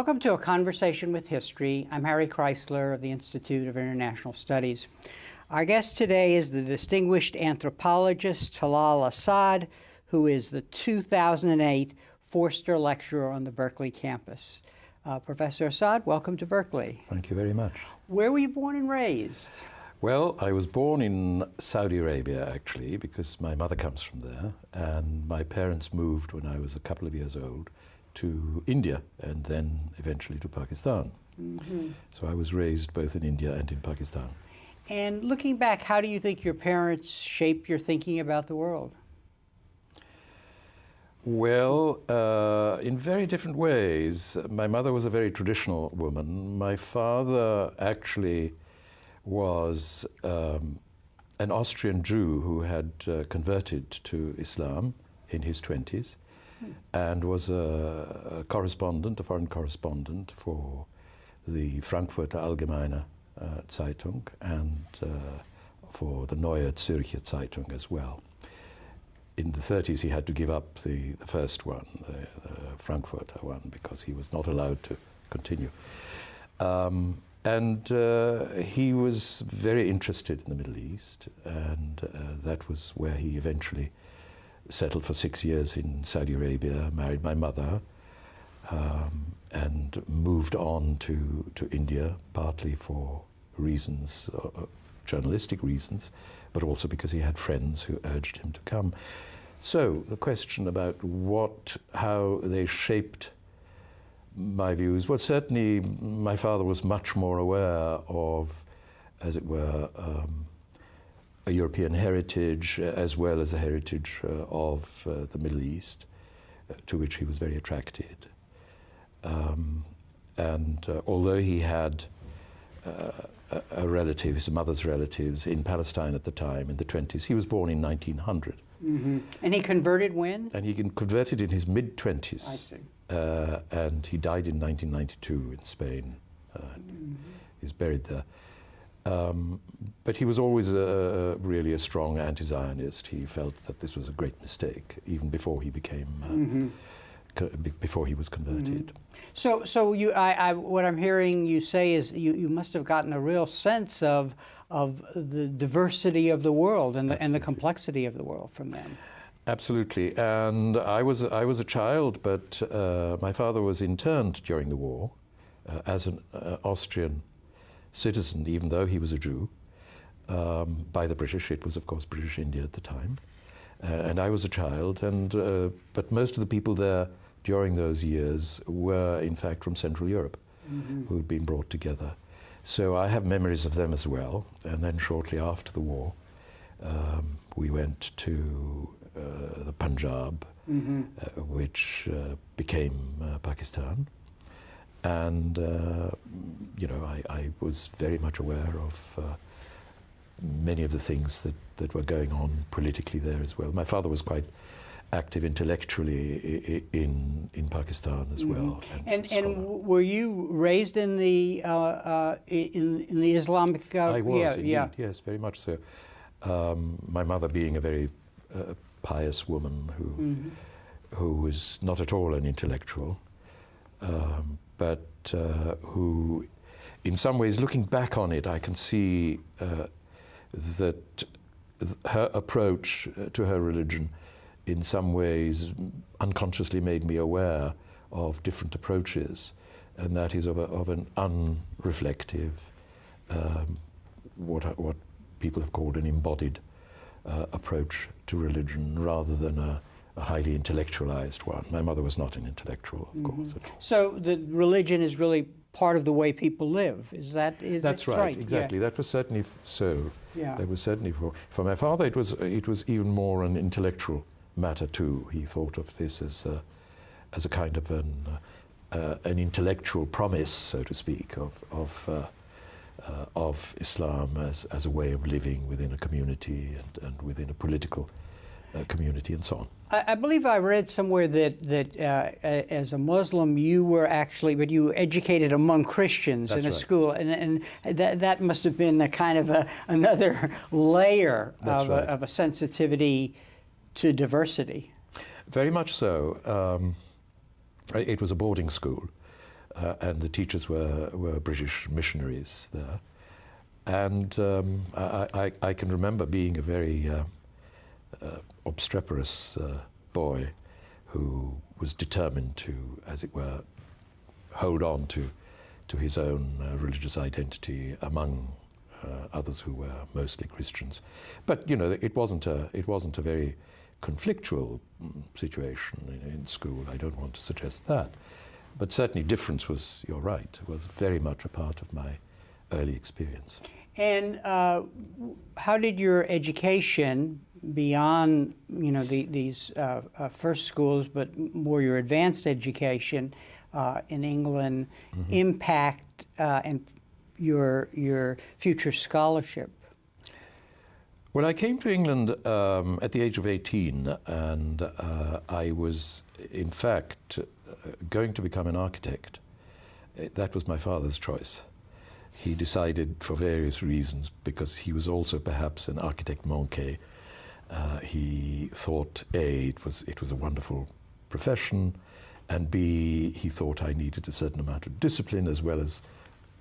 Welcome to A Conversation with History. I'm Harry Kreisler of the Institute of International Studies. Our guest today is the distinguished anthropologist Talal Asad, who is the 2008 Foerster Lecturer on the Berkeley campus. Uh, Professor Asad, welcome to Berkeley. Thank you very much. Where were you born and raised? Well, I was born in Saudi Arabia, actually, because my mother comes from there, and my parents moved when I was a couple of years old to India and then eventually to Pakistan. Mm -hmm. So I was raised both in India and in Pakistan. And looking back, how do you think your parents shaped your thinking about the world? Well, uh, in very different ways. My mother was a very traditional woman. My father actually was um, an Austrian Jew who had uh, converted to Islam in his 20s and was a, a, correspondent, a foreign correspondent for the Frankfurter Allgemeine uh, Zeitung and uh, for the Neue Zürcher Zeitung as well. In the 30s, he had to give up the, the first one, the, the, Frankfurter one, because he was not allowed to continue. Um, and uh, he was very interested in the Middle East, and uh, that was where he eventually settled for six years in Saudi Arabia, married my mother, um, and moved on to, to India, partly for reasons, uh, uh, journalistic reasons, but also because he had friends who urged him to come. So the question about what, how they shaped my views, well, certainly my father was much more aware of, as it were, um, a European heritage uh, as well as the heritage uh, of uh, the Middle East, to which he was very attracted. Um, and although he had a, a relative, his mother's relatives, in Palestine at the time, in the 20s, he was born in 1900. Mm -hmm. And he converted when? And he converted in his mid 20s. Uh, and he died in 1992 in Spain. Uh, mm -hmm. He's buried there. Um, but he was always a, really a strong anti-Zionist. He felt that this was a great mistake, even before he became, uh, mm -hmm. before he was converted. Mm -hmm. So, so you, I, I, what I'm hearing you say is you, you must have gotten a real sense of, of the diversity of the world and the, and the complexity of the world from them. Absolutely, and I was I was a child, but uh, my father was interned during the war uh, as an uh, Austrian citizen, even though he was a Jew, um, by the British. It was, of course, British India at the time. Uh, and I was a child, and, uh, but most of the people there during those years were, in fact, from Central Europe, mm -hmm. who had been brought together. So I have memories of them as well. And then shortly after the war, um, we went to uh, the Punjab, mm -hmm. which uh, became uh, Pakistan. And, uh, you know, I, I, was very much aware of uh, many of the things that, that were going on politically there as well. My father was quite active intellectually in in Pakistan as mm-hmm. well. And, and, and were you raised in the uh, uh, in in the Islamic? Uh, I was, yeah, indeed, yeah, yes, very much so. Um, my mother being a very uh, pious woman who mm -hmm. who was not at all an intellectual, um, but uh, who, in some ways, looking back on it, I can see uh, that her approach uh, to her religion in some ways unconsciously made me aware of different approaches, and that is of, a, of an unreflective, um, what, what people have called an embodied uh, approach to religion rather than a, a highly intellectualized one. My mother was not an intellectual, of mm -hmm. course. So the religion is really part of the way people live. Is that is That's right, right, Exactly. Yeah. That was certainly so. Yeah. That was certainly for for my father. It was it was even more an intellectual matter too. He thought of this as a, as a kind of an uh, an intellectual promise, so to speak, of of. Uh, uh, of Islam as, as a way of living within a community and, and within a political uh, community and so on. I, I, believe I read somewhere that that uh, as a Muslim you were actually, but you educated among Christians That's in a right. school, and, and that that must have been a kind of a, another layer of, right. a, of, a, sensitivity to diversity. Very much so. Um, it was a boarding school. uh, and the teachers were, were British missionaries there. And um, I, I, I, can remember being a very uh, uh, obstreperous uh, boy who was determined to, as it were, hold on to, to his own uh, religious identity among uh, others who were mostly Christians. But you know, it wasn't a, it wasn't a very conflictual mm, situation in, in school. I don't want to suggest that. But certainly difference was, you're right, was very much a part of my early experience. And uh, how did your education beyond, you know, the, these uh, uh, first schools, but more your advanced education uh, in England mm -hmm. impact uh, and your your future scholarship? Well, I came to England um, at the age of 18, and uh, I was, in fact, going to become an architect. That was my father's choice. He decided for various reasons, because he was also perhaps an architect manqué. Uh, he thought, A, it was, it was a wonderful profession, and B, he thought I needed a certain amount of discipline as well as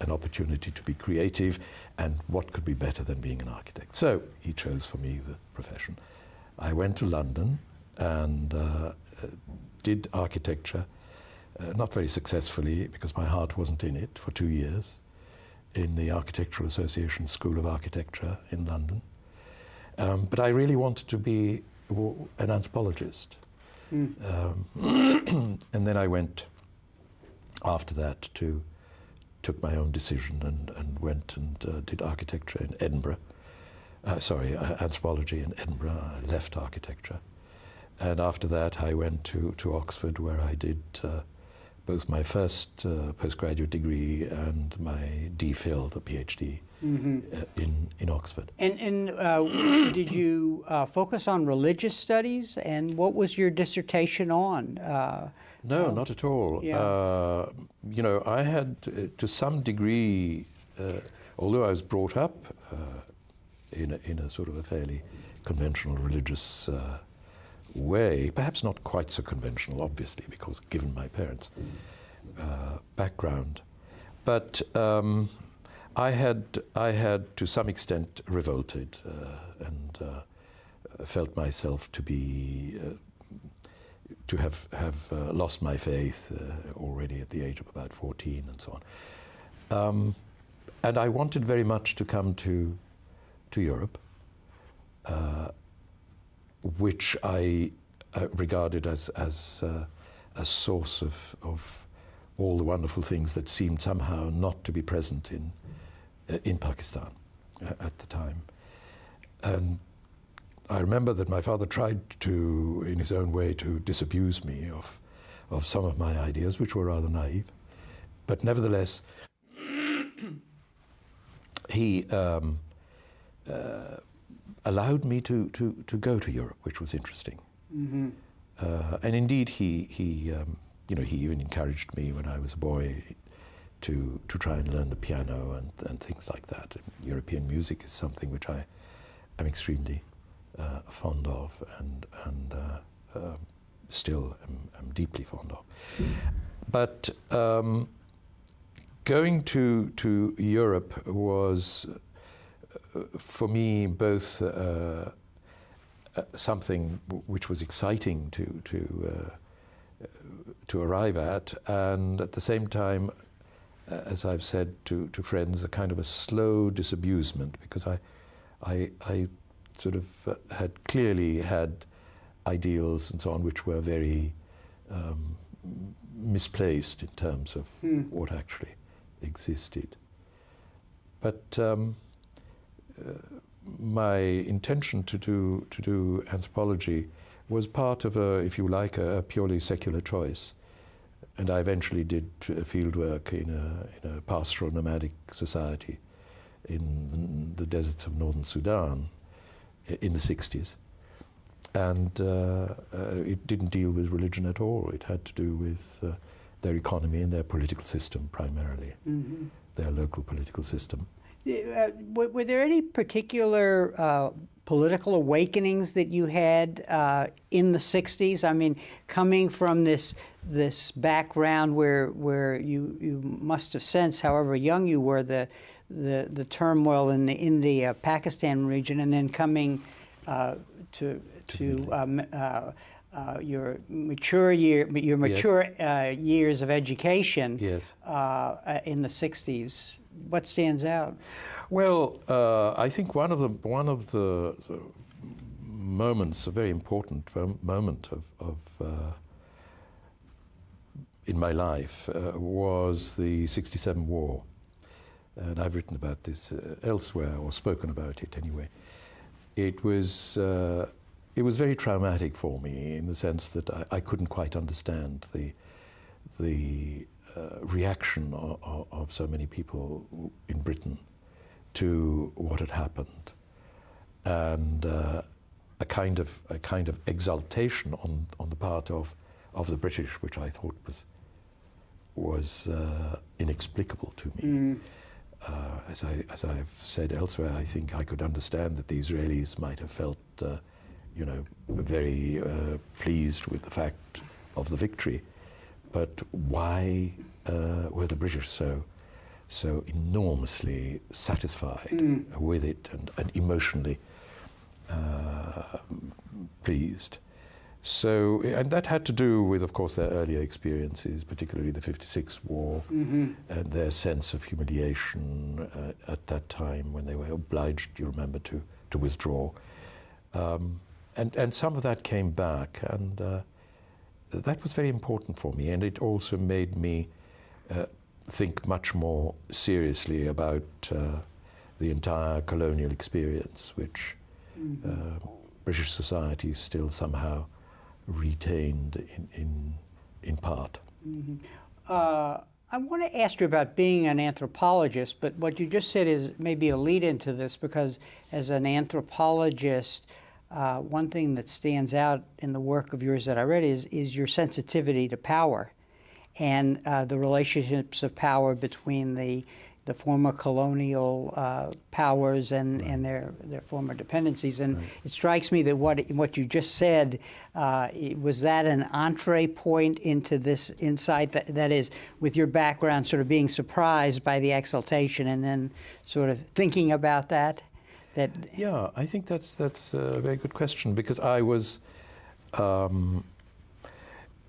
an opportunity to be creative, and what could be better than being an architect? So he chose for me the profession. I went to London and uh, did architecture uh, not very successfully because my heart wasn't in it for two years in the Architectural Association School of Architecture in London. Um, but I really wanted to be an anthropologist. Mm. Um, and then I went after that to, took my own decision and, and went and uh, did architecture in Edinburgh. Uh, sorry, uh, anthropology in Edinburgh. I left architecture. And after that, I went to, to Oxford where I did uh, both my first uh, postgraduate degree and my DPhil, the PhD, mm -hmm. uh, in, in Oxford. And, and uh, did you uh, focus on religious studies? And what was your dissertation on? Uh, no, not at all. Yeah. Uh, you know, I had, to some degree, although I was brought up in, a, in a sort of a fairly conventional religious way, perhaps not quite so conventional, obviously, because given my parents' uh, background, but um, I had, I had to some extent revolted uh, and uh, felt myself to be uh, to have have uh, lost my faith uh, already at the age of about 14 and so on. Um, and I wanted very much to come to to Europe which I uh, regarded as, as uh, a source of, of all the wonderful things that seemed somehow not to be present in, uh, in Pakistan uh, at the time. And I remember that my father tried to, in his own way, to disabuse me of, of some of my ideas, which were rather naive. But nevertheless, he um, uh, allowed me to, to, to go to Europe, which was interesting. Mm -hmm. uh, and indeed, he, he, um, you know, he even encouraged me when I was a boy to, to try and learn the piano and, and things like that. European music is something which I am extremely uh, fond of and, and uh, um, still am, am, deeply fond of. But um, going to, to Europe was uh, for me both uh, uh, something which was exciting to, to, uh, to arrive at, and at the same time, uh, as I've said to, to friends, a kind of a slow disabusement, because I, I, I sort of uh, had clearly had ideals and so on which were very um, misplaced in terms of mm. what actually existed. But um, uh, my intention to do, to do anthropology was part of a, if you like, a, a purely secular choice. And I eventually did field work in a, in a pastoral nomadic society in the deserts of northern Sudan in the 60s. And uh, uh, it didn't deal with religion at all. It had to do with uh, their economy and their political system primarily, mm -hmm. their local political system. Uh, were, were there any particular uh, political awakenings that you had uh, in the '60s? I mean, coming from this this background where where you you must have sensed, however young you were, the the, the turmoil in the in the uh, Pakistan region, and then coming uh, to to um, uh, uh, your mature year, your mature yes. uh, years of education yes. Uh, in the '60s. What stands out? Well, uh, I think one of the one of the, the moments, a very important moment of, of uh, in my life, uh, was the '67 war, and I've written about this uh, elsewhere or spoken about it anyway. It was it was very traumatic for me in the sense that I, I couldn't quite understand the the uh, reaction of, of, so many people in Britain to what had happened, and uh, a kind of a kind of exultation on on the part of of the British, which I thought was was uh, inexplicable to me. Mm. Uh, as I as I've said elsewhere, I think I could understand that the Israelis might have felt uh, you know, very uh, pleased with the fact of the victory. But why uh, were the British so so enormously satisfied mm. with it and, and emotionally uh, pleased? So, and that had to do with, of course, their earlier experiences, particularly the 56 war, mm-hmm. and their sense of humiliation uh, at that time when they were obliged, you remember, to, to withdraw. Um, and, and some of that came back, and uh, that was very important for me. And it also made me uh, think much more seriously about uh, the entire colonial experience, which mm-hmm. British society still somehow retained in, in, in part. Mm-hmm. Uh, I want to ask you about being an anthropologist, but what you just said is maybe a lead into this because as an anthropologist, uh, one thing that stands out in the work of yours that I read is, is your sensitivity to power and uh, the relationships of power between the the former colonial uh, powers and, right. and their, their former dependencies. And right. it strikes me that what, what you just said, uh, was that an entree point into this insight? That, that is, with your background, sort of being surprised by the exaltation and then sort of thinking about that? That yeah, I think that's that's a very good question because I was. Um,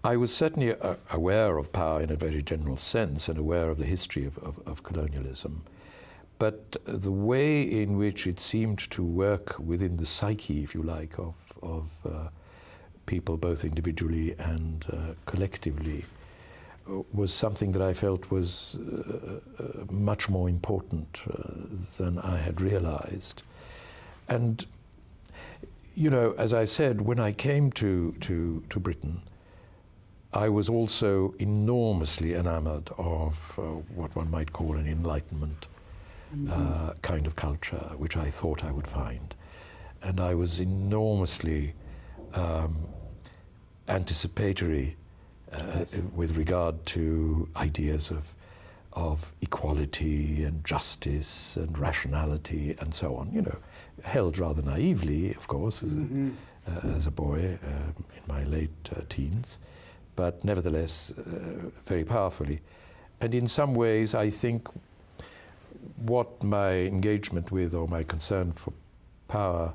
I was certainly uh, aware of power in a very general sense and aware of the history of, of, of, colonialism. But the way in which it seemed to work within the psyche, if you like, of, of uh, people, both individually and uh, collectively, was something that I felt was uh, uh, much more important than I had realized. And, you know, as I said, when I came to, to, to Britain, I was also enormously enamored of uh, what one might call an Enlightenment mm-hmm. uh, kind of culture, which I thought I would find. And I was enormously um, anticipatory uh, with regard to ideas of of equality and justice and rationality and so on. You know, held rather naively, of course, as, mm-hmm. a, uh, as a boy uh, in my late uh, teens, but nevertheless uh, very powerfully. And in some ways, I think what my engagement with or my concern for power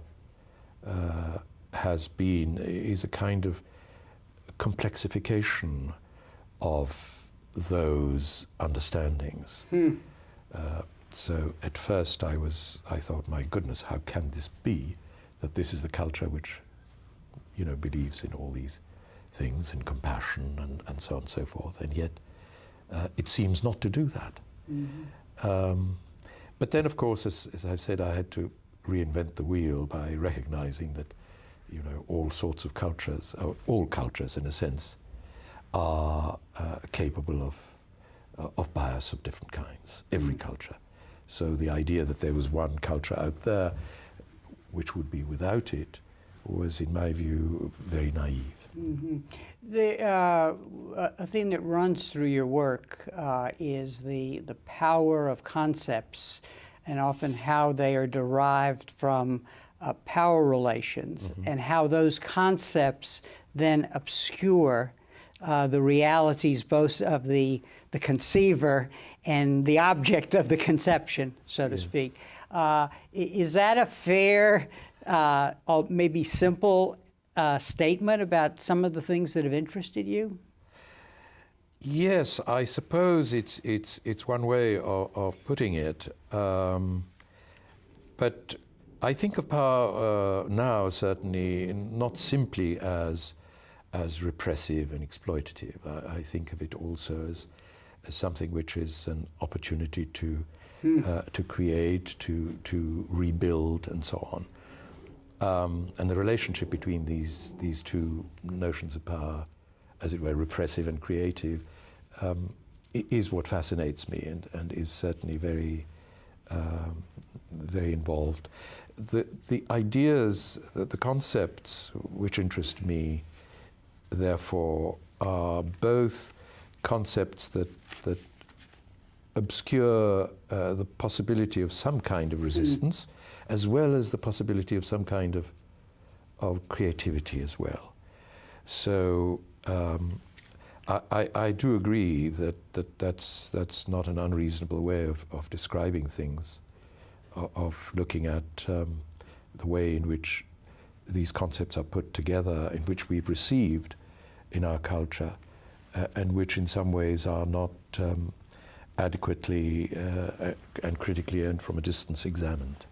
uh, has been is a kind of complexification of those understandings. Hmm. Uh, so at first I was, I thought, my goodness, how can this be that this is the culture which, you know, believes in all these things, in compassion and, and so on and so forth, and yet uh, it seems not to do that. Mm-hmm. Um, but then, of course, as, as I've said, I had to reinvent the wheel by recognizing that, you know, all sorts of cultures, all cultures in a sense, are uh, capable of, uh, of bias of different kinds, every mm. culture. So the idea that there was one culture out there which would be without it was, in my view, very naive. Mm-hmm. The, uh, a thing that runs through your work uh, is the, the power of concepts and often how they are derived from uh, power relations Mm-hmm. and how those concepts then obscure uh, the realities both of the, the conceiver and the object of the conception, so to Yes. speak. Uh, is that a fair, uh, or maybe simple uh, statement about some of the things that have interested you? Yes, I suppose it's it's it's one way of, of putting it. Um, but I think of power uh, now certainly not simply as as repressive and exploitative. I, I think of it also as, as something which is an opportunity to uh, to create, to to rebuild, and so on. Um, and the relationship between these these two notions of power, as it were, repressive and creative, um, is what fascinates me and, and is certainly very um, very involved. The the ideas, the, the concepts which interest me, therefore, are both concepts that that obscure uh, the possibility of some kind of resistance, as well as the possibility of some kind of of creativity as well. So um, I, I, I do agree that, that that's, that's not an unreasonable way of, of describing things, of, of looking at um, the way in which these concepts are put together, in which we've received in our culture, and which in some ways are not um, adequately uh, and critically and from a distance examined.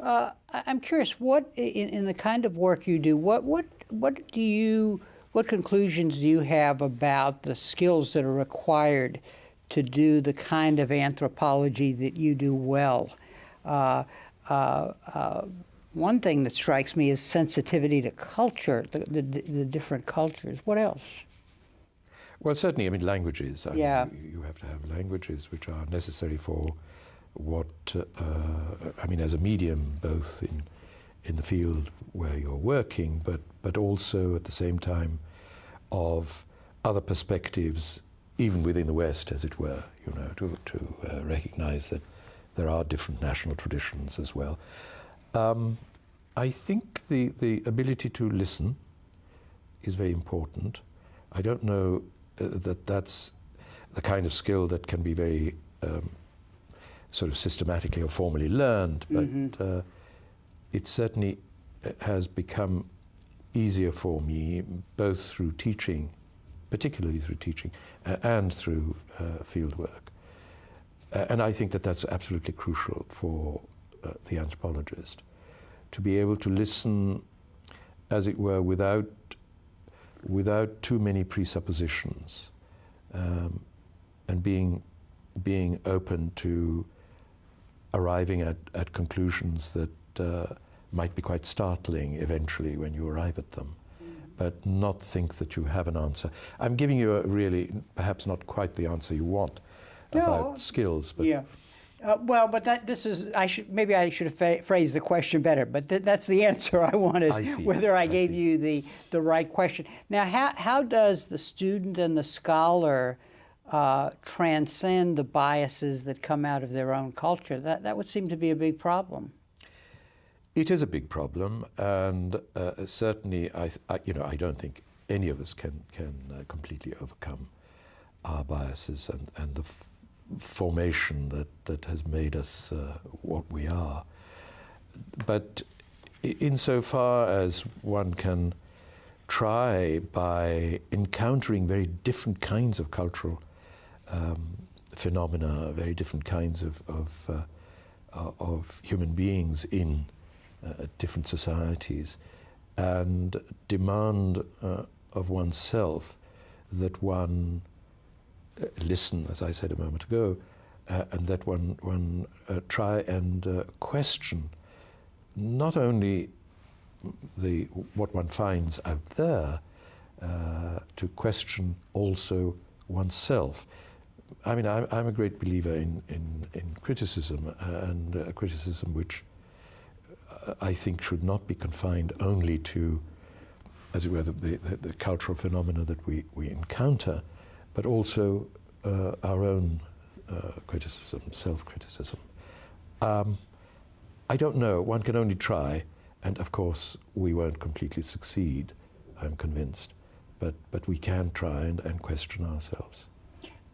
Uh, I'm curious, what in, in the kind of work you do, what what what do you what conclusions do you have about the skills that are required to do the kind of anthropology that you do well? Uh, uh, uh, one thing that strikes me is sensitivity to culture, the, the, the different cultures. What else? Well, certainly, I mean, languages. I Yeah. you, you have to have languages which are necessary for what, uh, I mean, as a medium, both in, in the field where you're working, but, but also at the same time of other perspectives, even within the West, as it were, you know, to, to uh, recognize that there are different national traditions as well. Um, I think the, the ability to listen is very important. I don't know that that's the kind of skill that can be very um, sort of systematically or formally learned, but Mhm. uh, it certainly uh, has become easier for me, both through teaching, particularly through teaching, uh, and through uh, field work. Uh, and I think that that's absolutely crucial for uh, the anthropologist to be able to listen, as it were, without without too many presuppositions, um, and being being open to arriving at, at conclusions that uh, might be quite startling eventually when you arrive at them, but not think that you have an answer. I'm giving you a really, perhaps not quite the answer you want No. about skills, but yeah. Uh, well, but that this is I should maybe I should have phrased the question better, but th- that's the answer I wanted. I see. Whether I I gave see. you the the right question. Now, how how does the student and the scholar uh, transcend the biases that come out of their own culture? That that would seem to be a big problem. It is a big problem, and uh, certainly, I, I, you know, I don't think any of us can can uh, completely overcome our biases and and the formation that that has made us uh, what we are. But insofar as one can try by encountering very different kinds of cultural um, phenomena, very different kinds of of, uh, uh, of human beings in uh, different societies, and demand uh, of oneself that one listen, as I said a moment ago, uh, and that one one uh, try and uh, question not only the what one finds out there, uh, to question also oneself. I mean, I'm, I'm a great believer in, in, in criticism, uh, and uh, criticism which uh, I think should not be confined only to, as it were, the, the, the cultural phenomena that we, we encounter, but also uh, our own uh, criticism, self criticism. Um, I don't know. One can only try. And of course, we won't completely succeed, I'm convinced. But, but we can try and, and question ourselves.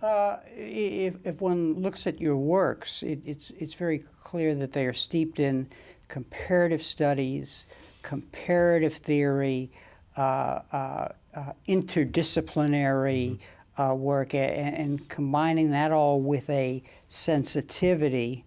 Uh, if, if one looks at your works, it, it's, it's very clear that they are steeped in comparative studies, comparative theory, uh, uh, uh interdisciplinary uh, work, and, and, combining that all with a sensitivity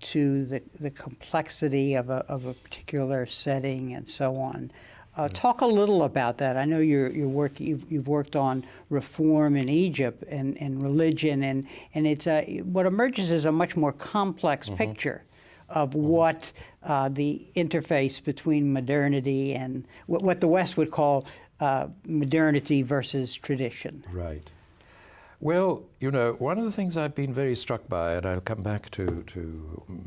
to the, the complexity of a, of a particular setting and so on. Uh, talk a little about that. I know you're, you're work, you've, you've worked on reform in Egypt and, and religion, and, and it's a, what emerges is a much more complex mm -hmm. picture of mm -hmm. what uh, the interface between modernity and what, what the West would call uh, modernity versus tradition. Right. Well, you know, one of the things I've been very struck by, and I'll come back to, to mm,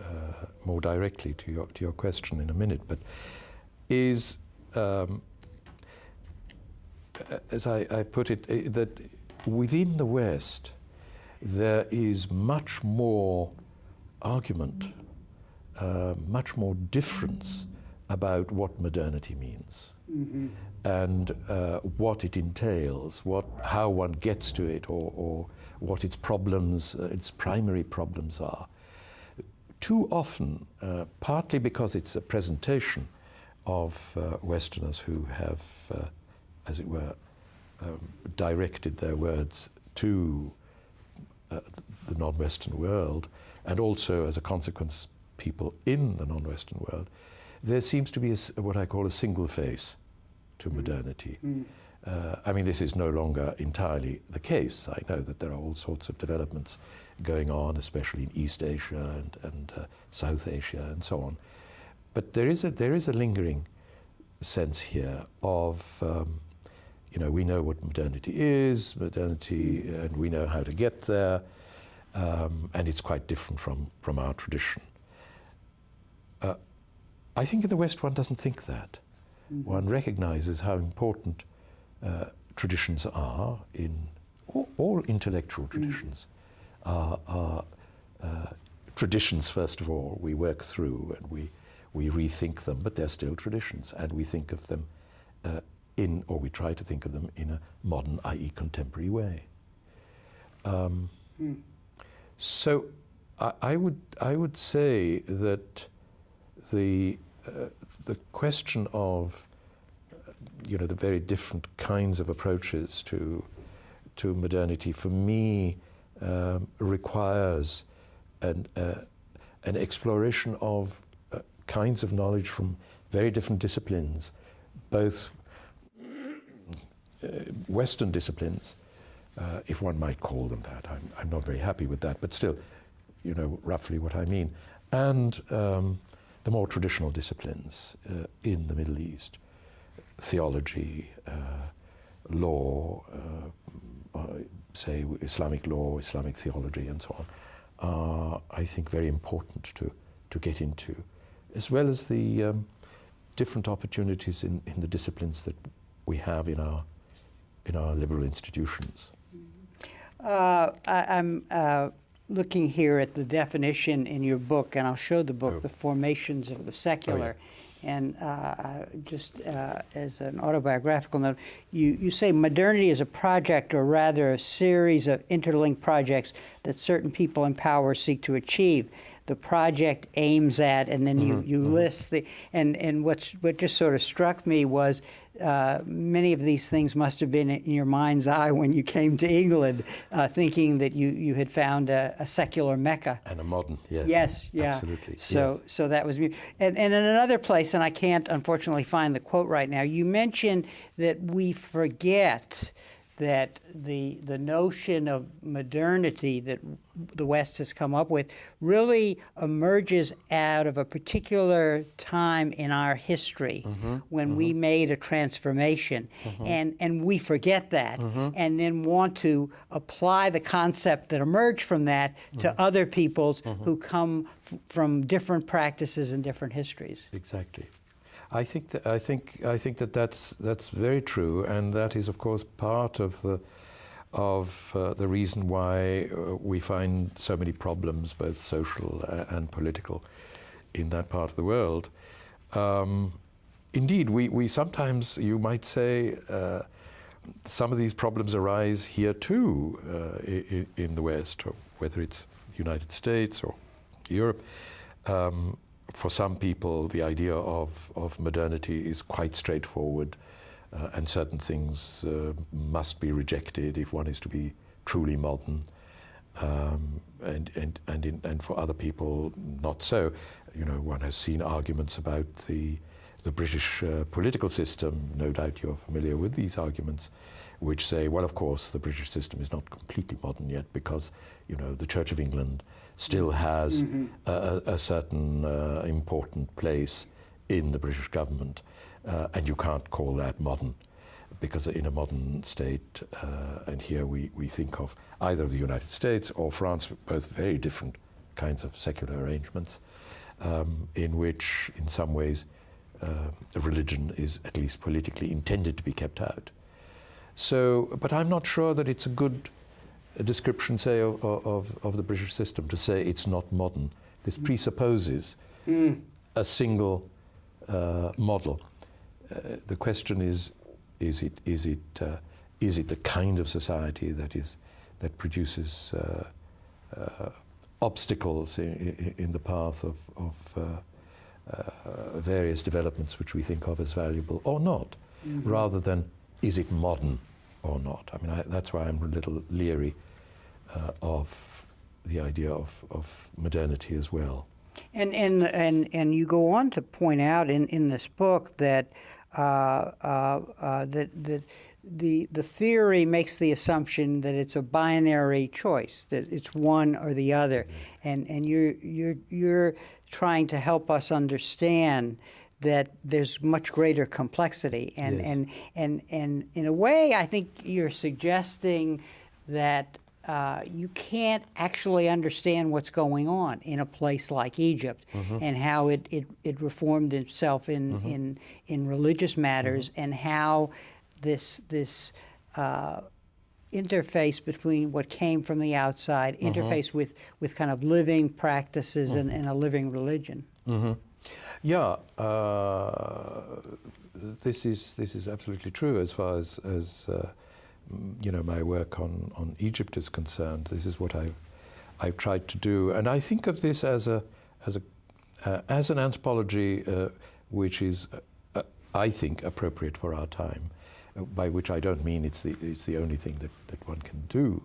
uh, more directly to your, to your question in a minute, but is, um, as I, I, put it, uh, that within the West there is much more argument, uh, much more difference about what modernity means mm -hmm. and uh, what it entails, what, how one gets to it, or, or what its problems, uh, its primary problems are. Too often, uh, partly because it's a presentation of uh, Westerners who have, uh, as it were, um, directed their words to uh, the non-Western world, and also, as a consequence, people in the non-Western world, there seems to be a, what I call a single face to mm. modernity. Mm. Uh, I mean, this is no longer entirely the case. I know that there are all sorts of developments going on, especially in East Asia and, and uh, South Asia and so on. But there is a, there is a lingering sense here of, um, you know, we know what modernity is, modernity, and we know how to get there, um, and it's quite different from, from our tradition. I think in the West one doesn't think that. Mm. One recognizes how important uh, traditions are in all, all intellectual mm. traditions mm. are, are uh, traditions, first of all, we work through and we we rethink them, but they're still traditions, and we think of them uh, in, or we try to think of them in a modern, i.e. contemporary way. Um, mm. So I, I, would, I would say that the, uh, the question of you know, the very different kinds of approaches to, to modernity, for me, um, requires an, uh, an exploration of kinds of knowledge from very different disciplines, both uh, Western disciplines, uh, if one might call them that. I'm, I'm, not very happy with that, but still, you know roughly what I mean. And um, the more traditional disciplines uh, in the Middle East, theology, uh, law, uh, uh, say Islamic law, Islamic theology, and so on, are, I think, very important to, to get into as well as the um, different opportunities in, in the disciplines that we have in our, in our liberal institutions. Uh, I, am uh, looking here at the definition in your book, and I'll show the book, oh. The Formations of the Secular. Oh, yeah. And uh, just uh, as an autobiographical note, you, you say modernity is a project, or rather a series of interlinked projects that certain people in power seek to achieve the project aims at, and then you, mm -hmm, you mm -hmm. list the, and, and what's, what just sort of struck me was uh, many of these things must have been in your mind's eye when you came to England, uh, thinking that you, you had found a, a, secular Mecca. And a modern, yes. Yes, yeah. Absolutely. So, yes. so that was, and, and in another place, and I can't unfortunately find the quote right now, you mentioned that we forget that the, the notion of modernity that the West has come up with really emerges out of a particular time in our history mm -hmm, when mm -hmm. we mm-hmm. made a transformation. Mm -hmm. And, and we forget that mm-hmm. and then want to apply the concept that emerged from that to mm-hmm. other peoples who come from different practices and different histories. Exactly. I think that I think I think that that's that's very true, and that is of course part of the of uh, the reason why uh, we find so many problems, both social uh, and political, in that part of the world. Um, indeed, we, we sometimes, you might say, uh, some of these problems arise here too in, in, the West, whether it's the United States or Europe. Um, for some people, the idea of, of modernity is quite straightforward, uh, and certain things uh, must be rejected if one is to be truly modern. Um, and, and, and, in, and for other people, not so. You know, one has seen arguments about the, the British uh, political system. No doubt you're familiar with these arguments, which say, well, of course, the British system is not completely modern yet because, you know, the Church of England still has mm-hmm. a, a, certain uh, important place in the British government, uh, and you can't call that modern, because in a modern state, uh, and here we, we think of either the United States or France, both very different kinds of secular arrangements, um, in which, in some ways, uh, religion is at least politically intended to be kept out. So, but I'm not sure that it's a good description, say, of, of, of, the British system to say it's not modern. This mm. presupposes mm. a single uh, model. Uh, the question is, is it, is, it, uh, is it the kind of society that, is, that produces uh, uh, obstacles in, in, the path of, of uh, various developments which we think of as valuable or not, mm -hmm. rather than is it modern? Or not. I mean, I, that's why I'm a little leery uh, of the idea of, of modernity as well. And, and, and, and you go on to point out in, in this book that, uh, uh, uh that, that the, the theory makes the assumption that it's a binary choice, that it's one or the other. And, and you're, you're, you're trying to help us understand that there's much greater complexity. And, yes. and, and, and in a way, I think you're suggesting that uh, you can't actually understand what's going on in a place like Egypt mm -hmm. and how it, it, it reformed itself in, mm -hmm. in, in religious matters mm -hmm. and how this, this uh, interface between what came from the outside, mm-hmm. interface with, with kind of living practices and, and a living religion. Yeah, uh, this is this is absolutely true as far as as uh, you know my work on on Egypt is concerned. This is what I've I've tried to do, and I think of this as a as a uh, as an anthropology uh, which is uh, I think appropriate for our time. Uh, by which I don't mean it's the it's the only thing that that one can do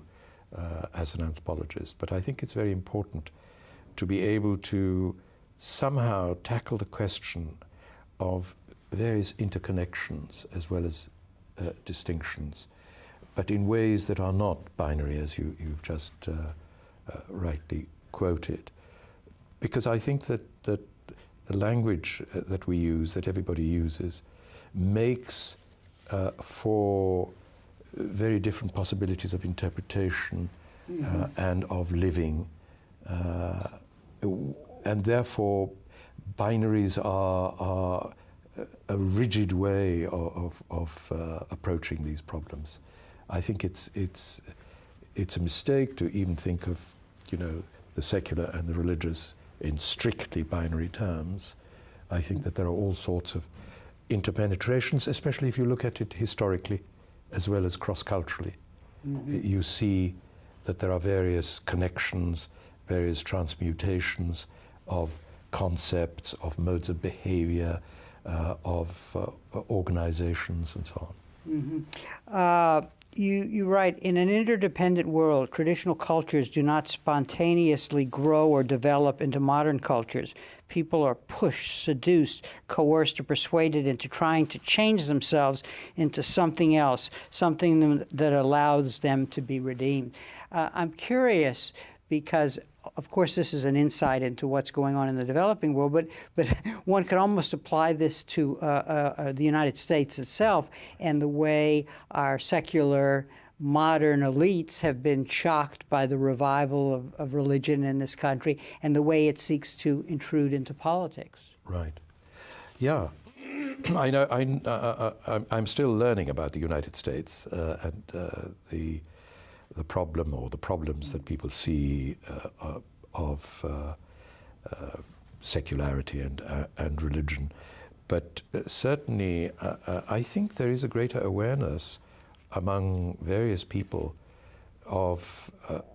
as an anthropologist, but I think it's very important to be able to somehow tackle the question of various interconnections as well as uh, distinctions, but in ways that are not binary, as you, have just uh, uh, rightly quoted. Because I think that, that the language uh, that we use, that everybody uses, makes uh, for very different possibilities of interpretation mm -hmm. and of living and therefore binaries are, are a rigid way of, of, of uh, approaching these problems. I think it's, it's, it's a mistake to even think of, you know, the secular and the religious in strictly binary terms. I think that there are all sorts of interpenetrations, especially if you look at it historically as well as cross-culturally. Mm -hmm. You see that there are various connections, various transmutations, of concepts, of modes of behavior, uh, of uh, organizations, and so on. Mm -hmm. you, you write, in an interdependent world, traditional cultures do not spontaneously grow or develop into modern cultures. People are pushed, seduced, coerced, or persuaded into trying to change themselves into something else, something that allows them to be redeemed. Uh, I'm curious because of course, this is an insight into what's going on in the developing world, but, but one could almost apply this to uh, uh, uh, the United States itself and the way our secular modern elites have been shocked by the revival of, of religion in this country and the way it seeks to intrude into politics. Right. Yeah. I know. I, uh, uh, uh I'm still learning about the United States and the the problem or the problems that people see uh, uh, of uh, uh, secularity and, and religion. But certainly, I think there is a greater awareness among various people of,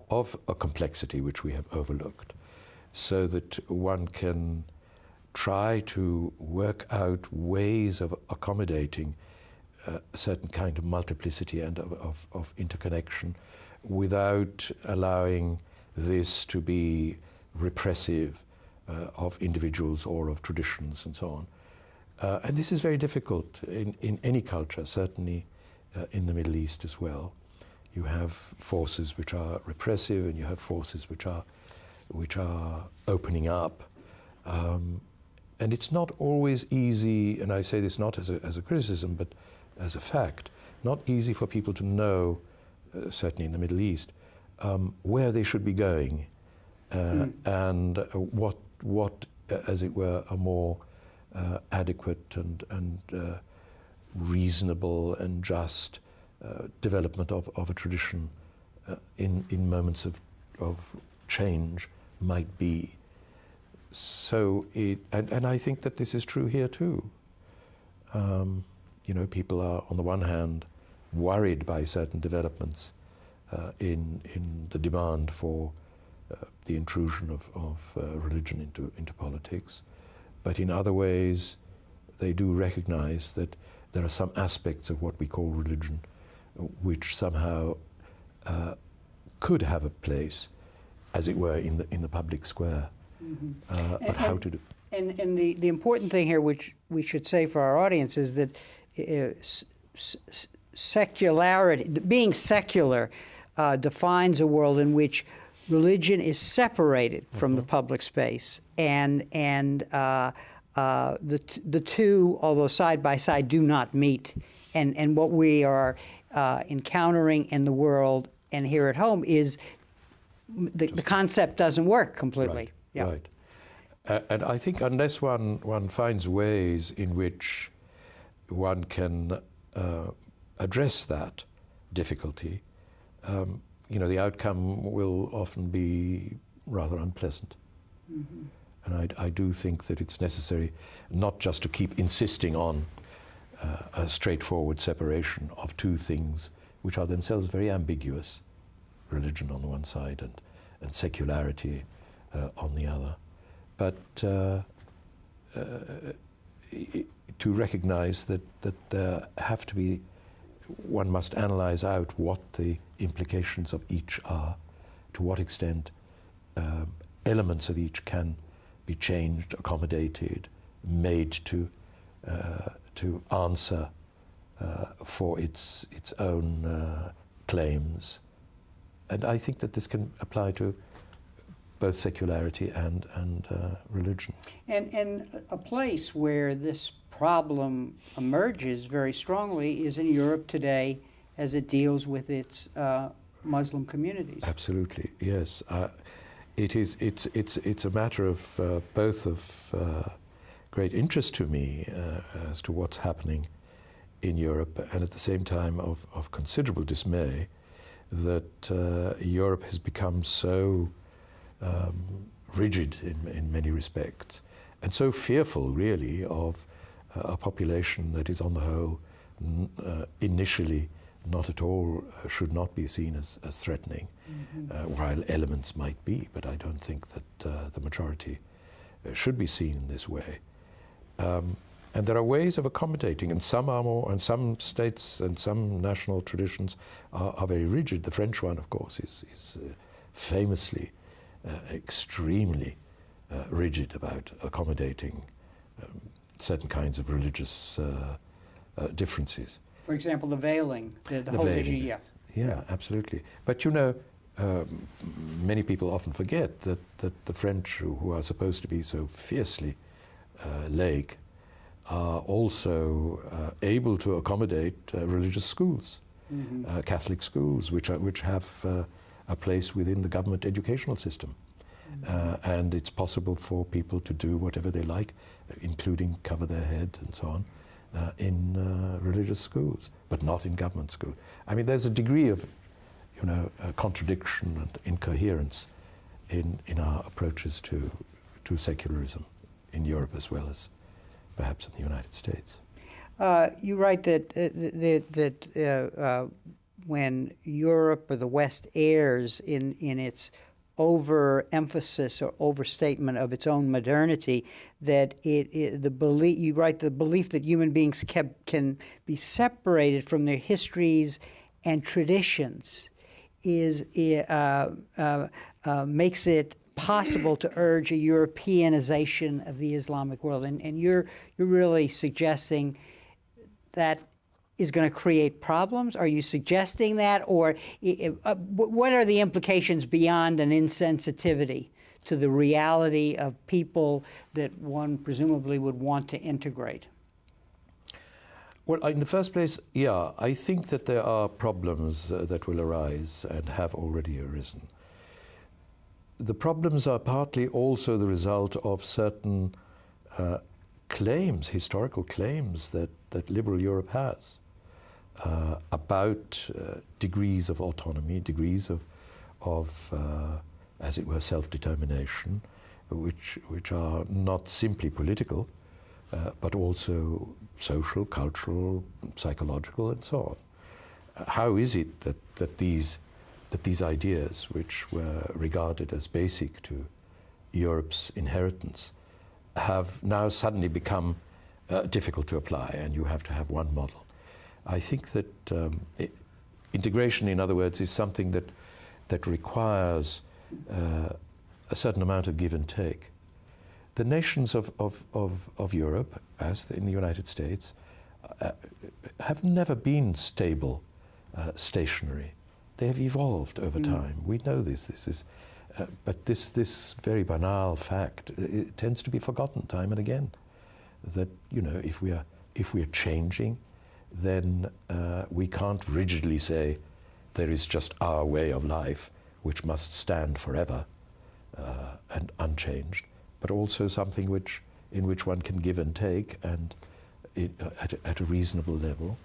of a complexity which we have overlooked, so that one can try to work out ways of accommodating a certain kind of multiplicity and of, of, of interconnection without allowing this to be repressive uh, of individuals or of traditions and so on. Uh, and this is very difficult in, in any culture, certainly uh, in the Middle East as well. You have forces which are repressive and you have forces which are, which are opening up. Um, and it's not always easy, and I say this not as a, as a criticism, but as a fact, not easy for people to know, uh, certainly in the Middle East, um, where they should be going uh, mm. and uh, what, what, uh, as it were, a more uh, adequate and, and reasonable and just development of, of a tradition in, in moments of, of change might be. So it, and, and I think that this is true here too. Um, you know, people are, on the one hand, worried by certain developments uh, in, in the demand for uh, the intrusion of, of uh, religion into, into politics. But in other ways, they do recognize that there are some aspects of what we call religion which somehow uh, could have a place, as it were, in the, in the public square. Mm -hmm. but and, how to do and, and the, the important thing here, which we should say for our audience, is that uh, secularity, being secular, uh, defines a world in which religion is separated from mm -hmm. the mm-hmm. public space, and and uh, uh, the the two, although side by side, do not meet. And and what we are uh, encountering in the world and here at home is the, the concept doesn't work completely. Right. Yeah. right. And I think unless one one finds ways in which one can uh, address that difficulty, um, you know, the outcome will often be rather unpleasant. Mm -hmm. And I, I, do think that it's necessary not just to keep insisting on uh, a straightforward separation of two things which are themselves very ambiguous religion on the one side and, and secularity uh, on the other. But uh, uh to recognize that, that there have to be, one must analyze out what the implications of each are, to what extent um, elements of each can be changed, accommodated, made to, uh, to answer uh, for its, its own uh, claims. And I think that this can apply to both secularity and, and uh, religion. And, and a place where this problem emerges very strongly is in Europe today as it deals with its uh, Muslim communities. Absolutely, yes. Uh, it is, it's, it's, it's a matter of uh, both of uh, great interest to me uh, as to what's happening in Europe and at the same time of, of considerable dismay that uh, Europe has become so um, rigid in, in many respects and so fearful really of a population that is on the whole uh, initially not at all uh, should not be seen as, as threatening, mm -hmm. while elements might be, but I don't think that uh, the majority uh, should be seen in this way. Um, and there are ways of accommodating, and some are more, and some states and some national traditions are, are very rigid. The French one, of course, is, is famously extremely rigid about accommodating um, certain kinds of religious uh, uh, differences. For example, the veiling, the, the, the whole veiling, issue, yes. Yeah, yeah, absolutely. But you know, um, many people often forget that, that the French, who are supposed to be so fiercely uh, laic, are also uh, able to accommodate uh, religious schools, mm -hmm. Catholic schools, which, are, which have uh, a place within the government educational system. Uh, and it's possible for people to do whatever they like, including cover their head and so on, uh, in uh, religious schools, but not in government schools. I mean, there's a degree of, you know, a contradiction and incoherence in, in our approaches to, to secularism in Europe as well as perhaps in the United States. Uh, you write that uh, that, that uh, uh, when Europe or the West errs in in its overemphasis or overstatement of its own modernity, that it, it, the belief you write the belief that human beings kept, can be separated from their histories and traditions is uh, uh, uh, makes it possible to urge a Europeanization of the Islamic world, and, and you're you're really suggesting that is going to create problems? Are you suggesting that, or uh, what are the implications beyond an insensitivity to the reality of people that one presumably would want to integrate? Well, in the first place, yeah, I think that there are problems uh, that will arise and have already arisen. The problems are partly also the result of certain uh, claims, historical claims that, that liberal Europe has uh, about uh, degrees of autonomy, degrees of, of uh, as it were, self-determination, which, which are not simply political, uh, but also social, cultural, psychological, and so on. Uh, how is it that, that, these, that these ideas, which were regarded as basic to Europe's inheritance, have now suddenly become uh, difficult to apply, and you have to have one model? I think that um, it, integration, in other words, is something that, that requires uh, a certain amount of give and take. The nations of, of, of, of Europe, as in the United States, uh, have never been stable, uh, stationary. They have evolved over mm. time. We know this. This is, uh, but this, this very banal fact it tends to be forgotten time and again. That you know, if we are if we are changing, then uh, we can't rigidly say there is just our way of life which must stand forever uh, and unchanged, but also something which, in which one can give and take and it, uh, at, a, at, a, reasonable level.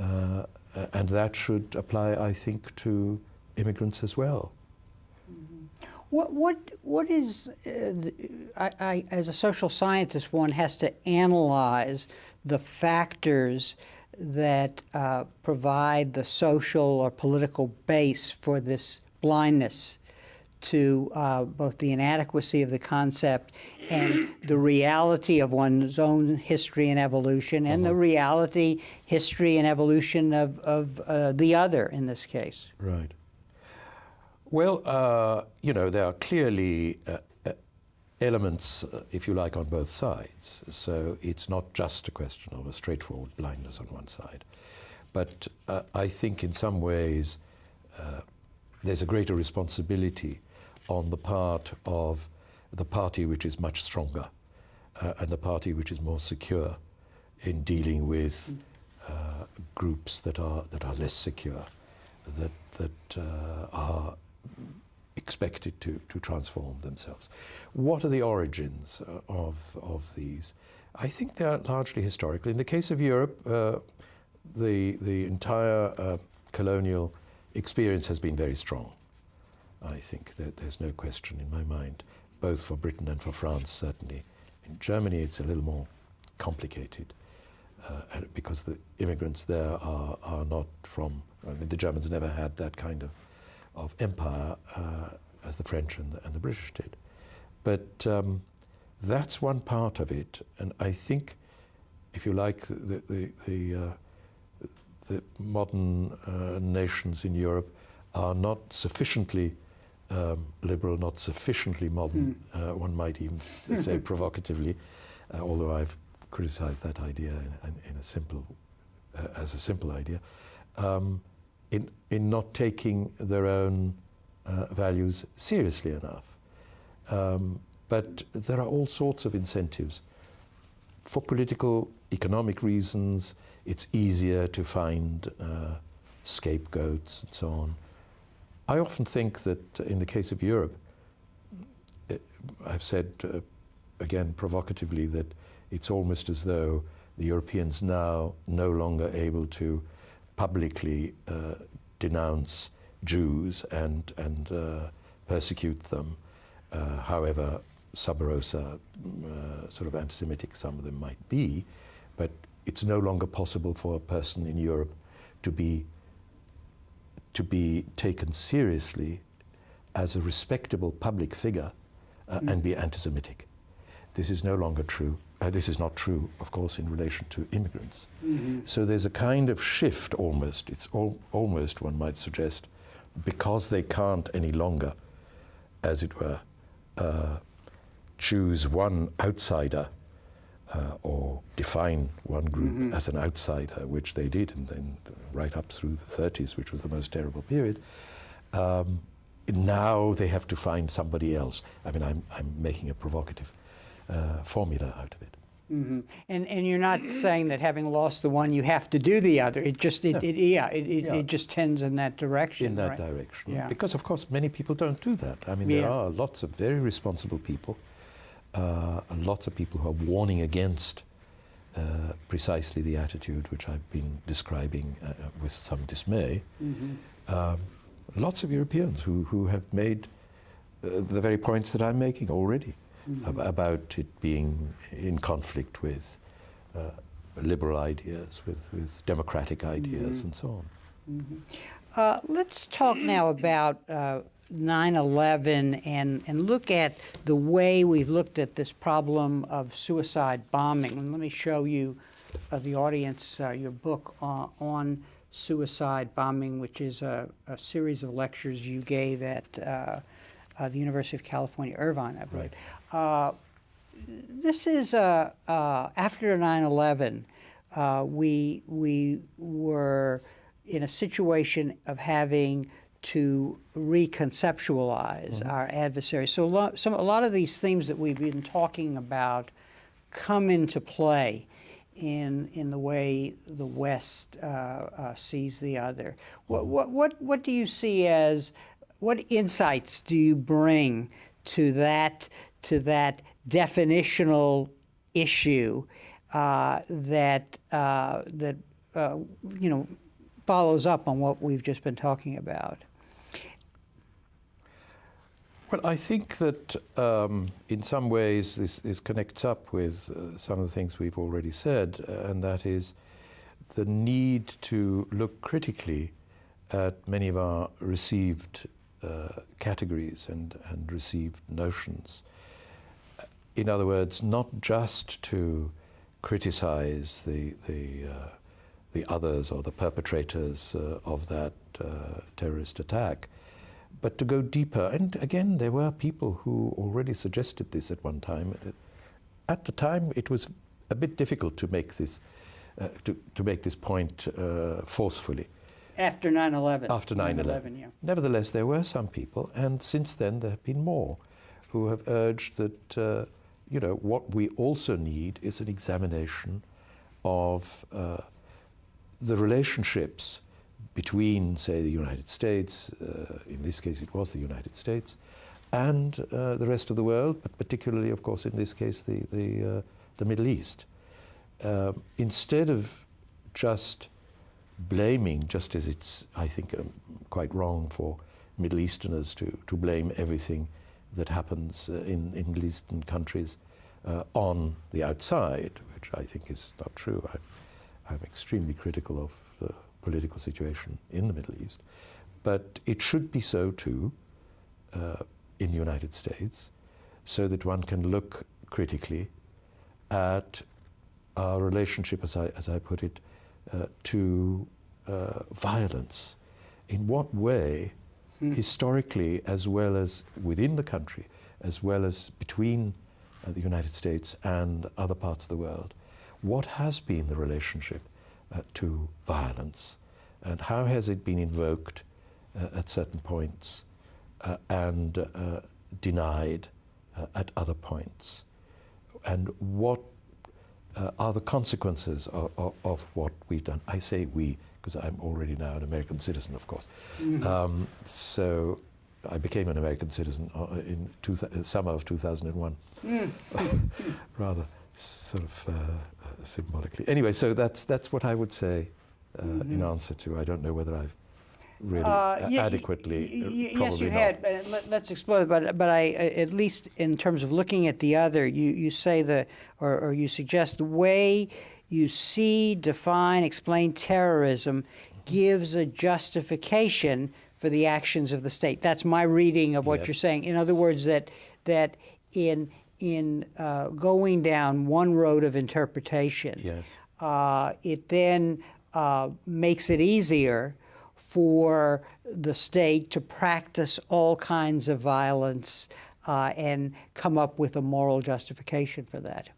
Uh, and that should apply, I think, to immigrants as well. Mm-hmm. What, what, what is, uh, the, I, I, as a social scientist, one has to analyze the factors that uh, provide the social or political base for this blindness to uh, both the inadequacy of the concept and the reality of one's own history and evolution and uh -huh. the uh-huh. reality, history, and evolution of, of uh, the other in this case. Right. Well, uh, you know, there are clearly uh, elements, uh, if you like, on both sides. So it's not just a question of a straightforward blindness on one side. But uh, I think in some ways uh, there's a greater responsibility on the part of the party which is much stronger uh, and the party which is more secure in dealing with uh, groups that are, that are less secure, that, that uh, are expected to, to transform themselves. What are the origins uh, of, of these? I think they are largely historical. In the case of Europe, uh, the, the entire uh, colonial experience has been very strong. I think that there's no question in my mind, both for Britain and for France, certainly. In Germany, it's a little more complicated uh, because the immigrants there are, are not from, I mean, the Germans never had that kind of of empire uh, as the French and the, and the, British did. But um, that's one part of it, and I think, if you like, the, the, the, uh, the modern uh, nations in Europe are not sufficiently um, liberal, not sufficiently modern, mm. one might even say provocatively, uh, although I've criticized that idea in, in, in a simple, uh, as a simple idea. Um, in, in not taking their own uh, values seriously enough. Um, but there are all sorts of incentives. For political, economic reasons, it's easier to find uh, scapegoats and so on. I often think that in the case of Europe, uh, I've said uh, again provocatively that it's almost as though the Europeans now no longer able to publicly uh, denounce Jews and, and uh, persecute them, uh, however sub rosa, uh, sort of anti-Semitic some of them might be, but it's no longer possible for a person in Europe to be, to be taken seriously as a respectable public figure uh, mm. and be anti-Semitic. This is no longer true. Uh, this is not true, of course, in relation to immigrants. Mm -hmm. So there's a kind of shift almost, it's al almost, one might suggest, because they can't any longer, as it were, uh, choose one outsider uh, or define one group mm -hmm. as an outsider, which they did in, in the, right up through the 30s, which was the most terrible period. Um, now they have to find somebody else. I mean, I'm, I'm making a provocative uh, formula out of it. Mm -hmm. And and you're not saying that having lost the one, you have to do the other. It just it, no. it yeah, it, it, yeah. it, just tends in that direction. In that right? direction, yeah. Because of course many people don't do that. I mean, there yeah. are lots of very responsible people, uh, lots of people who are warning against uh, precisely the attitude which I've been describing uh, with some dismay. Mm -hmm. um, lots of Europeans who who have made uh, the very points that I'm making already mm ab about it being in conflict with uh, liberal ideas, with, with democratic ideas, mm and so on. Mm -hmm. uh, let's talk now about 9-11 uh, and, and look at the way we've looked at this problem of suicide bombing. And let me show you, uh, the audience, uh, your book on suicide bombing, which is a, a, series of lectures you gave at uh, the University of California, Irvine, I believe. Uh, this is uh, uh after 9/11. Uh, we we were in a situation of having to reconceptualize mm -hmm. our adversary. So a lot, some, a lot of these themes that we've been talking about come into play in in the way the West uh, uh, sees the other. What, mm-hmm. what what what do you see as what insights do you bring to that to that definitional issue uh, that uh, that uh, you know follows up on what we've just been talking about? Well, I think that um, in some ways this, this connects up with uh, some of the things we've already said, uh, and that is the need to look critically at many of our received uh, categories and, and received notions. In other words, not just to criticize the, the, uh, the others or the perpetrators uh, of that uh, terrorist attack, but to go deeper. And again, there were people who already suggested this at one time. At the time, it was a bit difficult to make this, uh, to, to make this point uh, forcefully. After 9-11. After 9-11. Yeah. Nevertheless, there were some people, and since then there have been more, who have urged that, uh, you know, what we also need is an examination of uh, the relationships between, say, the United States, uh, in this case it was the United States, and uh, the rest of the world, but particularly, of course, in this case, the, the, uh, the Middle East. Uh, instead of just blaming, just as it's, I think, um, quite wrong for Middle Easterners to, to blame everything that happens uh, in, in Eastern countries uh, on the outside, which I think is not true. I, I'm extremely critical of the political situation in the Middle East. But it should be so too uh, in the United States, so that one can look critically at our relationship, as I, as I put it, uh, to uh, violence. In what way, hmm. historically, as well as within the country, as well as between uh, the United States and other parts of the world, what has been the relationship uh, to violence and how has it been invoked uh, at certain points uh, and uh, denied at other points? And what uh, are the consequences of, of, of, what we've done. I say we because I'm already now an American citizen, of course. Mm -hmm. um, so I became an American citizen uh, in two uh, summer of 2001, mm. rather sort of uh, symbolically. Anyway, so that's that's what I would say mm -hmm. in answer to. I don't know whether I've really Uh, ye- adequately. uh, yes, you not. had. But let, let's explore. it. But but I at least in terms of looking at the other, you you say the or, or you suggest the way you see, define, explain terrorism gives a justification for the actions of the state. That's my reading of what you're saying. In other words, that that in in uh, going down one road of interpretation, Yes. uh, it then uh, makes it easier for the state to practice all kinds of violence uh, and come up with a moral justification for that.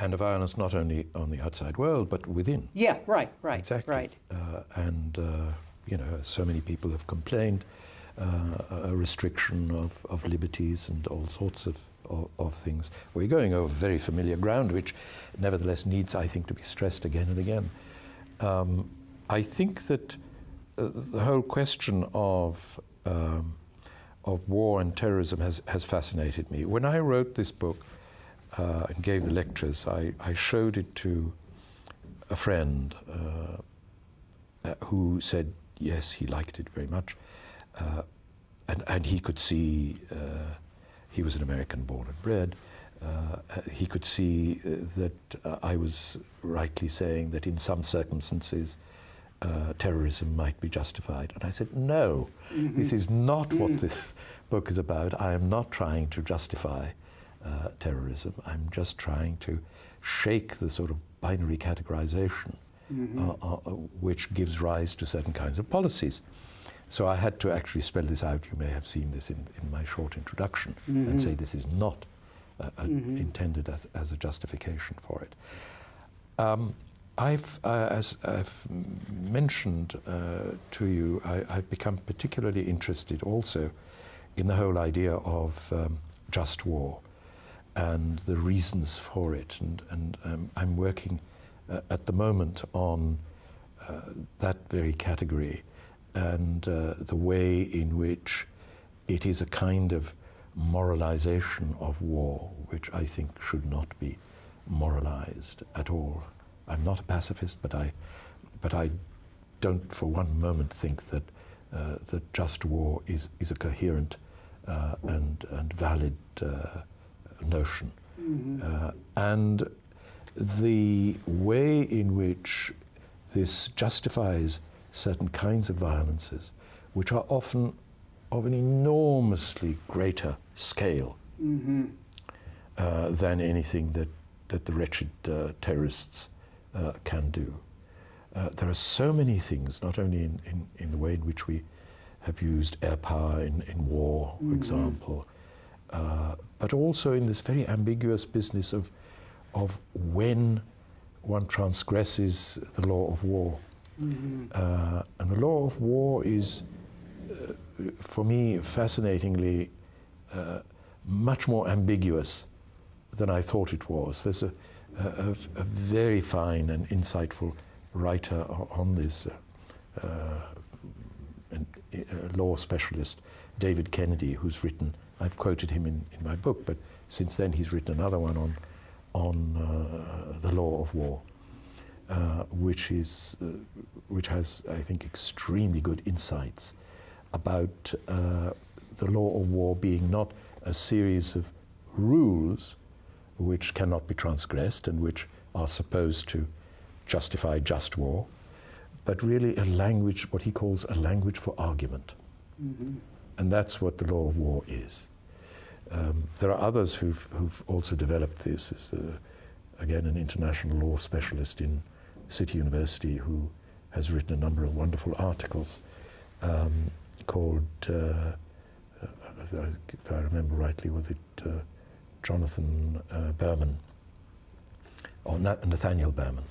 And a violence not only on the outside world, but within. Yeah, right, right, Exactly. right. Uh, and, uh, you know, so many people have complained, uh, a restriction of, of liberties and all sorts of, of, of things. We're going over very familiar ground, which nevertheless needs, I think, to be stressed again and again. Um, I think that uh, the whole question of, um, of war and terrorism has, has fascinated me. When I wrote this book uh, and gave the lectures, I, I showed it to a friend uh, uh, who said yes, he liked it very much, uh, and and he could see uh, he was an American born and bred. He could see uh, that uh, I was rightly saying that in some circumstances uh, terrorism might be justified, and I said no, this is not what the book is about. I am not trying to justify uh, terrorism. I'm just trying to shake the sort of binary categorization uh, uh, uh, which gives rise to certain kinds of policies. So I had to actually spell this out. You may have seen this in, in my short introduction and say this is not uh, uh, intended as, as a justification for it. Um, I've, uh, as I've mentioned uh, to you, I, I've become particularly interested also in the whole idea of um, just war and the reasons for it. And, and um, I'm working uh, at the moment on uh, that very category and uh, the way in which it is a kind of moralization of war, which I think should not be moralized at all. I'm not a pacifist, but I, but I don't for one moment think that, uh, that just war is, is a coherent uh, and, and valid notion. Uh, and the way in which this justifies certain kinds of violences, which are often of an enormously greater scale uh, than anything that, that the wretched uh, terrorists uh, can do. Uh, there are so many things, not only in, in, in the way in which we have used air power in, in war, for example, uh, but also in this very ambiguous business of, of when one transgresses the law of war. Uh, and the law of war is, uh, for me, fascinatingly uh, much more ambiguous than I thought it was. There's a, a, a very fine and insightful writer on this, uh, uh, a law specialist, David Kennedy, who's written, I've quoted him in, in my book, but since then he's written another one on, on uh, the law of war. Uh, which is uh, which has I think extremely good insights about uh, the law of war being not a series of rules which cannot be transgressed and which are supposed to justify just war, but really a language, what he calls a language for argument. And that's what the law of war is. Um, there are others who've, who've also developed this. Is, uh, again, an international law specialist in City University who has written a number of wonderful articles um, called, uh, uh, if I remember rightly, was it uh, Jonathan uh, Berman or Na- Nathaniel Berman,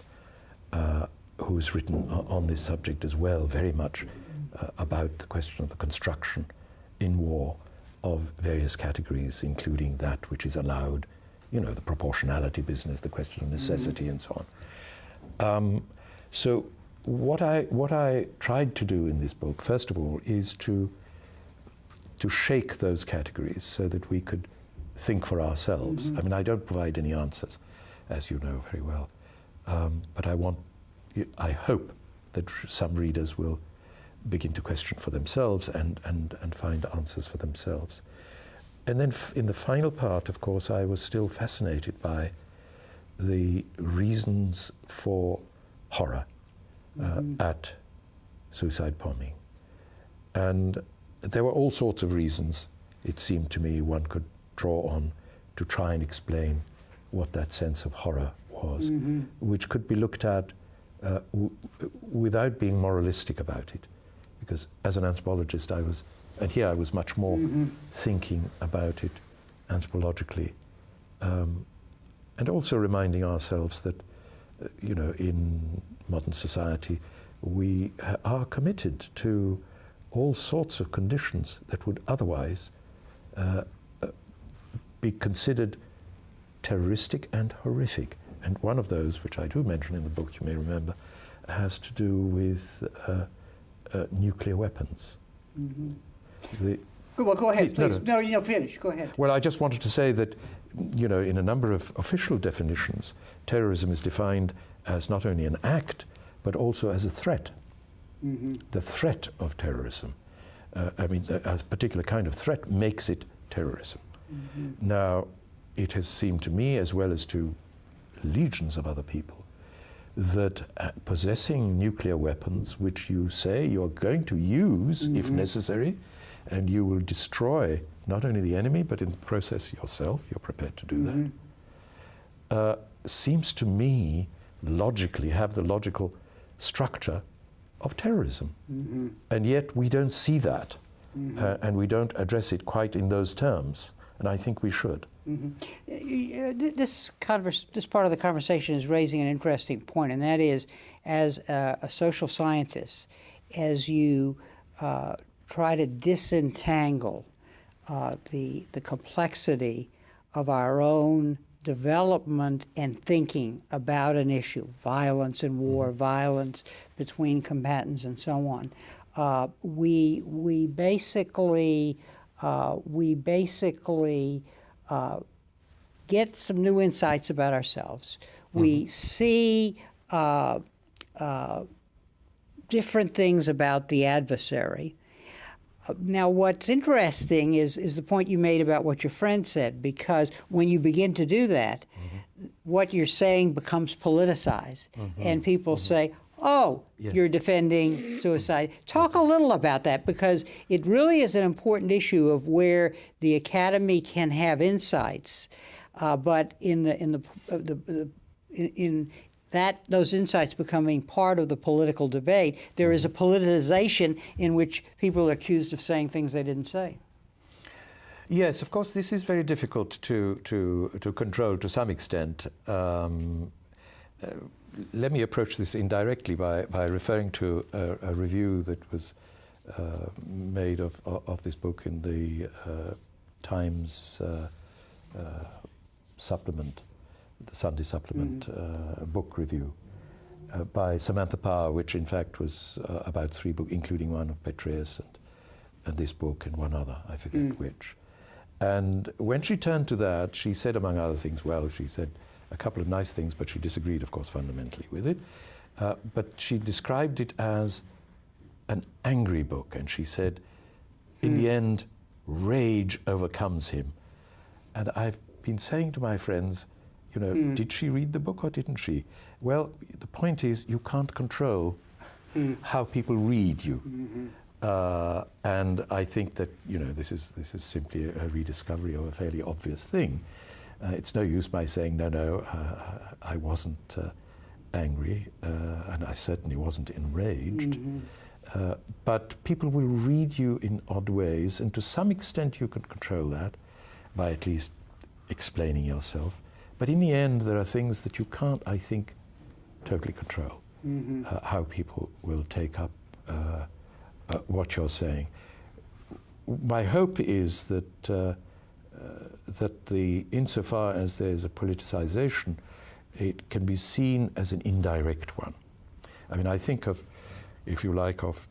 uh, who's written on this subject as well, very much uh, about the question of the construction in war of various categories, including that which is allowed, you know, the proportionality business, the question of necessity, and so on. Um, so, what I what I tried to do in this book, first of all, is to to shake those categories so that we could think for ourselves. I mean, I don't provide any answers, as you know very well, um, but I want, I hope that some readers will begin to question for themselves and, and, and find answers for themselves. And then in the final part, of course, I was still fascinated by the reasons for horror uh, mm-hmm. at suicide bombing. And there were all sorts of reasons, it seemed to me, one could draw on to try and explain what that sense of horror was, mm-hmm. which could be looked at uh, w- without being moralistic about it. Because as an anthropologist, I was, and here I was much more mm-hmm. thinking about it anthropologically, um, and also reminding ourselves that, uh, you know, in modern society, we are committed to all sorts of conditions that would otherwise uh, uh be considered terroristic and horrific. And one of those, which I do mention in the book, you may remember, has to do with uh, uh, nuclear weapons. Mm-hmm. The, well, go ahead, please. No, no, you know, finish. Go ahead. Well, I just wanted to say that, you know, in a number of official definitions, terrorism is defined as not only an act, but also as a threat. Mm-hmm. The threat of terrorism. Uh, I mean, a, a, particular kind of threat makes it terrorism. Mm-hmm. Now, it has seemed to me, as well as to legions of other people, that uh, possessing nuclear weapons, which you say you're going to use mm-hmm. if necessary, and you will destroy not only the enemy, but in the process yourself, you're prepared to do mm-hmm. that, uh, seems to me logically have the logical structure of terrorism. Mm-hmm. And yet we don't see that, mm-hmm. uh, and we don't address it quite in those terms, and I think we should. Mm-hmm. This, converse, this part of the conversation is raising an interesting point, and that is, as a, a social scientist, as you uh, try to disentangle uh, the the complexity of our own development and thinking about an issue, violence and war, mm-hmm. violence between combatants, and so on. Uh, we we basically uh, we basically uh, get some new insights about ourselves. We see uh, uh, different things about the adversary. Uh, now, what's interesting is, is the point you made about what your friend said, because when you begin to do that, mm-hmm. what you're saying becomes politicized. Mm-hmm. And people mm-hmm. say, oh, yes. you're defending suicide. Talk a little about that because it really is an important issue of where the academy can have insights, uh, but in the in the, uh, the, the in that those insights becoming part of the political debate, there is a politicization in which people are accused of saying things they didn't say. Yes, of course, this is very difficult to to to control to some extent. Um, uh, let me approach this indirectly by, by referring to a, a review that was uh, made of, of this book in the uh, Times uh, uh supplement, the Sunday supplement mm. book review uh, by Samantha Power, which in fact was about three books, including one of Petraeus and, and this book and one other, I forget mm. which. And when she turned to that, she said, among other things, well, she said, a couple of nice things, but she disagreed, of course, fundamentally with it. Uh, but she described it as an angry book, and she said, in the hmm. end, rage overcomes him. And I've been saying to my friends, you know, mm. did she read the book or didn't she? Well, the point is, you can't control mm. how people read you. Mm-hmm. Uh, and I think that you know this is this is simply a rediscovery of a fairly obvious thing. Uh, it's no use my saying, no, no, uh, I wasn't uh, angry, uh, and I certainly wasn't enraged. Mm-hmm. Uh, but people will read you in odd ways, and to some extent you can control that by at least explaining yourself. But in the end, there are things that you can't, I think, totally control. Mm-hmm. Uh, how people will take up what you're saying. My hope is that that the, insofar as there's a politicization, it can be seen as an indirect one. I mean, I think of, if you like, of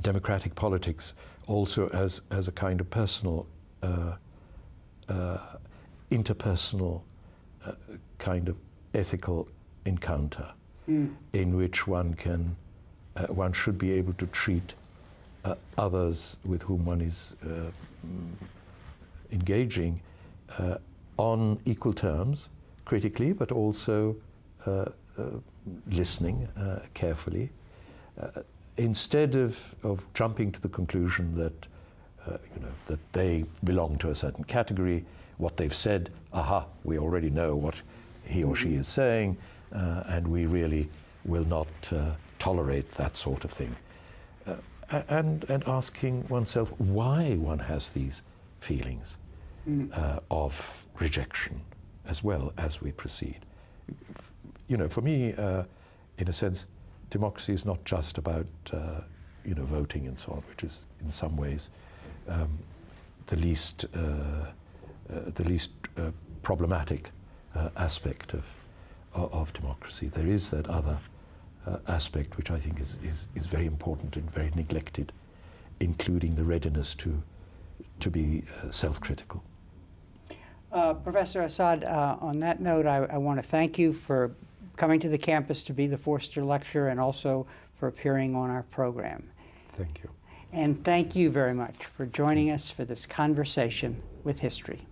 democratic politics also as, as a kind of personal, uh, uh, interpersonal uh, kind of ethical encounter mm. in which one can uh, one should be able to treat uh, others with whom one is uh, engaging uh, on equal terms, critically, but also uh, uh, listening uh, carefully, uh, instead of, of jumping to the conclusion that you know that they belong to a certain category. What they've said, aha, we already know what he or she is saying, and we really will not tolerate that sort of thing. Uh, and, and asking oneself why one has these feelings uh, of rejection as well as we proceed. You know, for me, uh, in a sense, democracy is not just about uh, you know voting and so on, which is in some ways um, the least uh, uh, the least uh, problematic aspect of, of democracy. There is that other aspect which I think is, is, is very important and very neglected, including the readiness to to be self-critical. Uh, Professor Asad, uh, on that note, I, I want to thank you for coming to the campus to be the Foerster Lecturer and also for appearing on our program. Thank you. And thank you very much for joining us for this conversation with history.